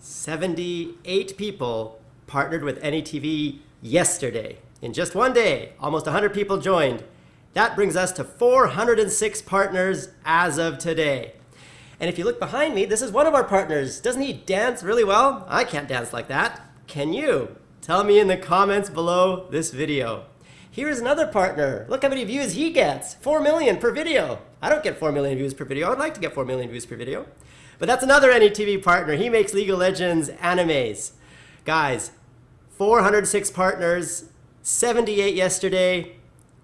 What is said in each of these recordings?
78 people partnered with AnyTV yesterday. In just one day, almost 100 people joined. That brings us to 406 partners as of today. And if you look behind me, this is one of our partners. Doesn't he dance really well? I can't dance like that. Can you? Tell me in the comments below this video. Here's another partner. Look how many views he gets. 4 million per video. I don't get 4 million views per video. I'd like to get 4 million views per video. But that's another AnyTV partner. He makes League of Legends animes. Guys, 406 partners, 78 yesterday.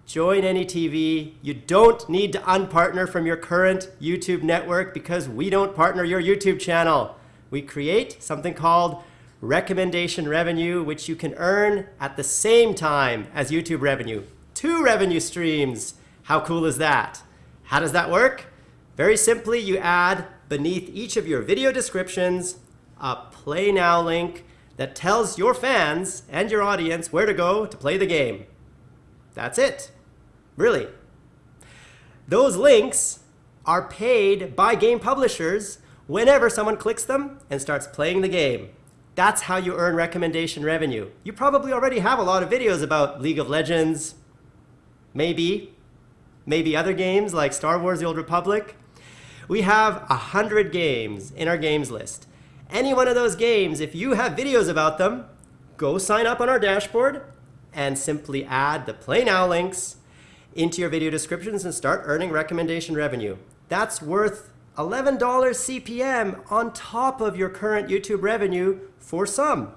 Join AnyTV. You don't need to unpartner from your current YouTube network because we don't partner your YouTube channel. We create something called recommendation revenue, which you can earn at the same time as YouTube revenue. Two revenue streams. How cool is that? How does that work? Very simply, you add beneath each of your video descriptions a Play Now link that tells your fans and your audience where to go to play the game. That's it. Really. Those links are paid by game publishers whenever someone clicks them and starts playing the game. That's how you earn recommendation revenue. You probably already have a lot of videos about League of Legends, maybe, maybe other games like Star Wars The Old Republic. We have 100 games in our games list. Any one of those games, if you have videos about them, go sign up on our dashboard and simply add the Play Now links into your video descriptions and start earning recommendation revenue. That's worth $11 CPM on top of your current YouTube revenue for some.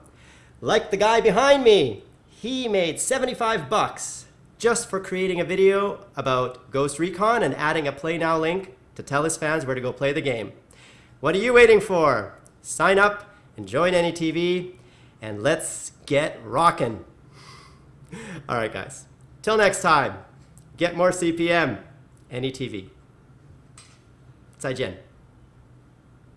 Like the guy behind me, he made 75 bucks just for creating a video about Ghost Recon and adding a Play Now link to tell his fans where to go play the game. What are you waiting for? Sign up and join AnyTV and let's get rocking. All right, guys. Till next time, get more CPM, AnyTV. 再见。